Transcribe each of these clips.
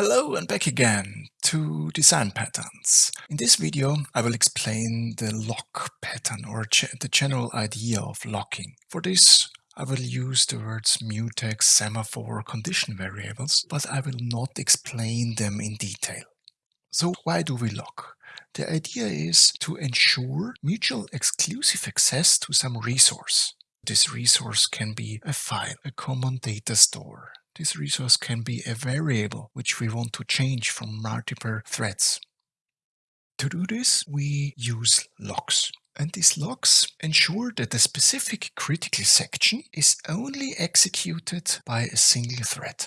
Hello and back again to design patterns. In this video I will explain the lock pattern or the general idea of locking. For this I will use the words mutex, semaphore, condition variables, but I will not explain them in detail. So why do we lock? The idea is to ensure mutual exclusive access to some resource. This resource can be a file, a common data store, this resource can be a variable which we want to change from multiple threads. To do this, we use locks. And these locks ensure that a specific critical section is only executed by a single thread.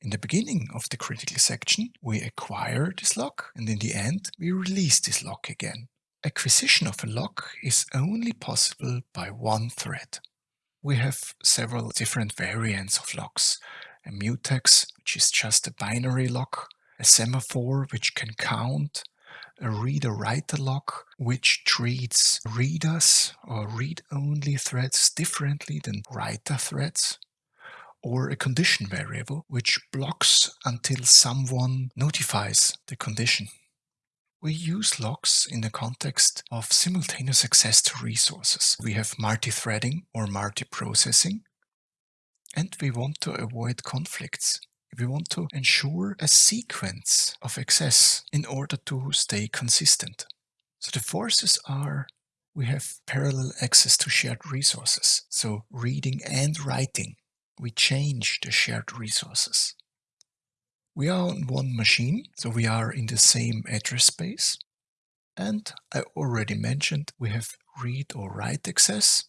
In the beginning of the critical section, we acquire this lock, and in the end, we release this lock again. Acquisition of a lock is only possible by one thread. We have several different variants of locks a mutex, which is just a binary lock, a semaphore, which can count, a reader-writer lock, which treats readers or read-only threads differently than writer threads, or a condition variable, which blocks until someone notifies the condition. We use locks in the context of simultaneous access to resources. We have multi-threading or multi-processing, and we want to avoid conflicts. We want to ensure a sequence of access in order to stay consistent. So the forces are we have parallel access to shared resources. So reading and writing, we change the shared resources. We are on one machine, so we are in the same address space. And I already mentioned we have read or write access.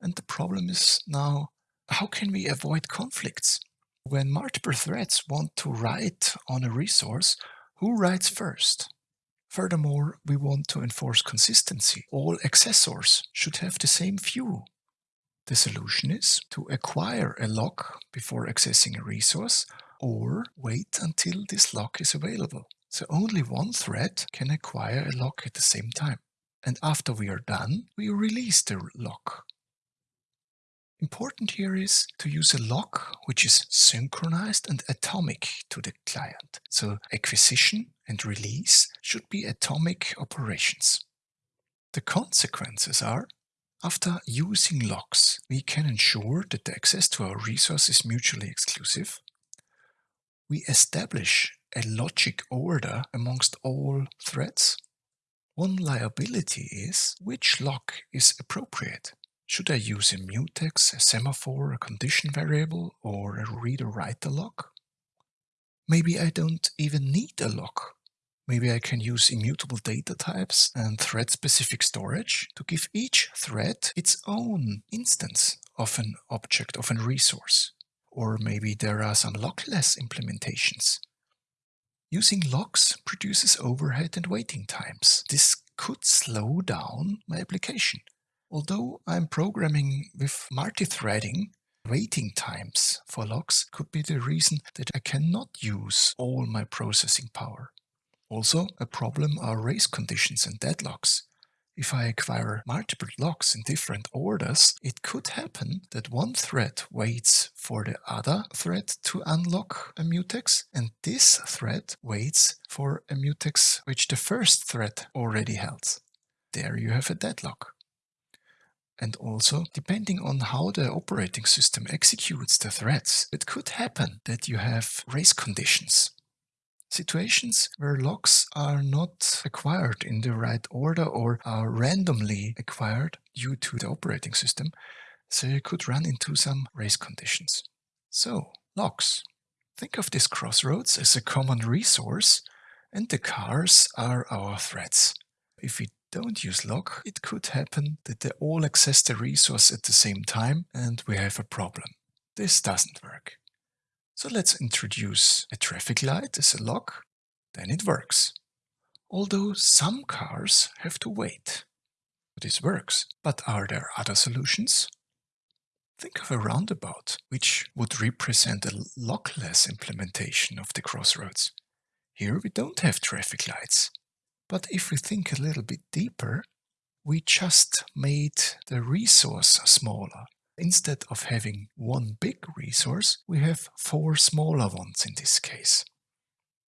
And the problem is now how can we avoid conflicts? When multiple threads want to write on a resource, who writes first? Furthermore, we want to enforce consistency. All accessors should have the same view. The solution is to acquire a lock before accessing a resource or wait until this lock is available. So only one thread can acquire a lock at the same time. And after we are done, we release the lock. Important here is to use a lock which is synchronized and atomic to the client. So acquisition and release should be atomic operations. The consequences are after using locks, we can ensure that the access to our resource is mutually exclusive. We establish a logic order amongst all threads. One liability is which lock is appropriate. Should I use a mutex, a semaphore, a condition variable, or a reader-writer lock? Maybe I don't even need a lock. Maybe I can use immutable data types and thread-specific storage to give each thread its own instance of an object, of a resource. Or maybe there are some lockless implementations. Using locks produces overhead and waiting times. This could slow down my application. Although I'm programming with multi-threading, waiting times for locks could be the reason that I cannot use all my processing power. Also, a problem are race conditions and deadlocks. If I acquire multiple locks in different orders, it could happen that one thread waits for the other thread to unlock a mutex, and this thread waits for a mutex which the first thread already held. There you have a deadlock. And also, depending on how the operating system executes the threads, it could happen that you have race conditions. Situations where locks are not acquired in the right order or are randomly acquired due to the operating system, so you could run into some race conditions. So, locks. Think of this crossroads as a common resource and the cars are our threads. If we don't use lock, it could happen that they all access the resource at the same time and we have a problem. This doesn't work. So let's introduce a traffic light as a lock, then it works. Although some cars have to wait. This works, but are there other solutions? Think of a roundabout, which would represent a lockless implementation of the crossroads. Here we don't have traffic lights, but if we think a little bit deeper, we just made the resource smaller. Instead of having one big resource, we have four smaller ones in this case.